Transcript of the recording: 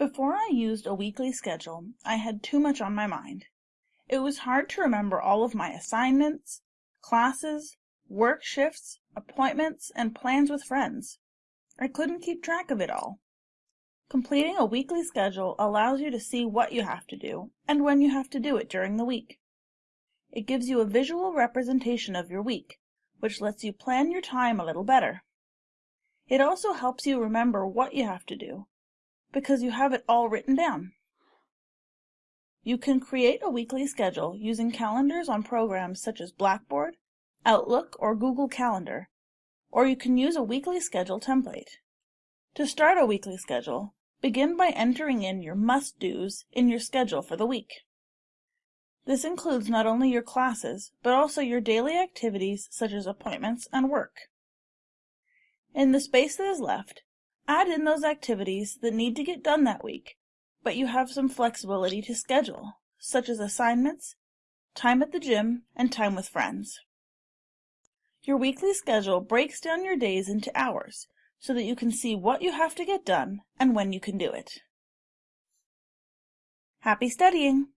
Before I used a weekly schedule, I had too much on my mind. It was hard to remember all of my assignments, classes, work shifts, appointments, and plans with friends. I couldn't keep track of it all. Completing a weekly schedule allows you to see what you have to do and when you have to do it during the week. It gives you a visual representation of your week, which lets you plan your time a little better. It also helps you remember what you have to do, because you have it all written down. You can create a weekly schedule using calendars on programs such as Blackboard, Outlook, or Google Calendar, or you can use a weekly schedule template. To start a weekly schedule, begin by entering in your must-dos in your schedule for the week. This includes not only your classes, but also your daily activities such as appointments and work. In the space that is left, add in those activities that need to get done that week, but you have some flexibility to schedule, such as assignments, time at the gym, and time with friends. Your weekly schedule breaks down your days into hours so that you can see what you have to get done and when you can do it. Happy studying!